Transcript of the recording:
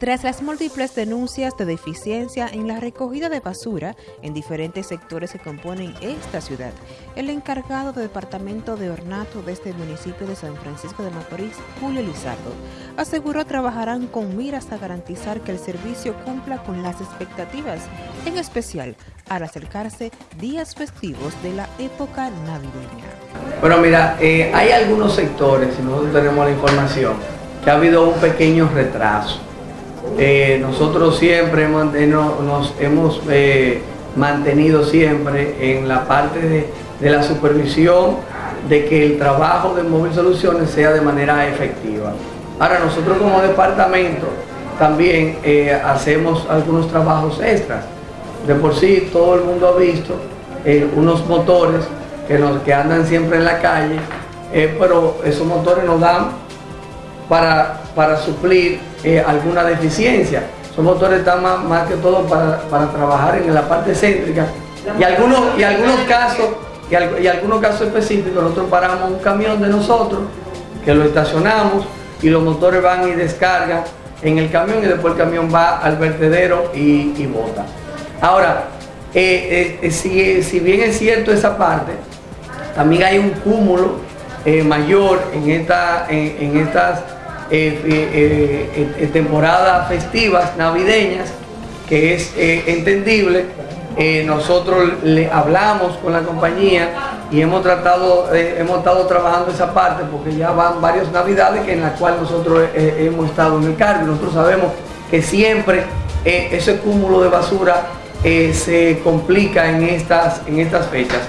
Tras las múltiples denuncias de deficiencia en la recogida de basura en diferentes sectores que componen esta ciudad, el encargado del Departamento de Ornato de este municipio de San Francisco de Macorís, Julio Lizardo, aseguró trabajarán con miras a garantizar que el servicio cumpla con las expectativas, en especial al acercarse días festivos de la época navideña. Bueno, mira, eh, hay algunos sectores, si nosotros tenemos la información, que ha habido un pequeño retraso eh, nosotros siempre nos hemos eh, mantenido siempre en la parte de, la supervisión de que el trabajo de Móvil Soluciones sea de manera efectiva. Ahora nosotros como departamento también eh, hacemos algunos trabajos extras. De por sí todo el mundo ha visto unos motores que, nos, que andan siempre en la calle, pero esos motores nos dan para, para suplir eh, alguna deficiencia. Son motores están más, que todo para, trabajar en la parte céntrica. Y algunos, y algunos casos, y, algunos casos específicos, nosotros paramos un camión de nosotros, que lo estacionamos, y los motores van y descargan en el camión y después el camión va al vertedero y, y bota. Ahora, eh, eh, si, bien es cierto esa parte, también hay un cúmulo mayor en, esta, en estas eh, eh, eh, temporadas festivas, navideñas, que es entendible. nosotros le hablamos con la compañía y hemos tratado, hemos estado trabajando esa parte porque ya van varias navidades que en las cuales nosotros hemos estado en el cargo. Nosotros sabemos que siempre ese cúmulo de basura se complica en estas, en estas fechas.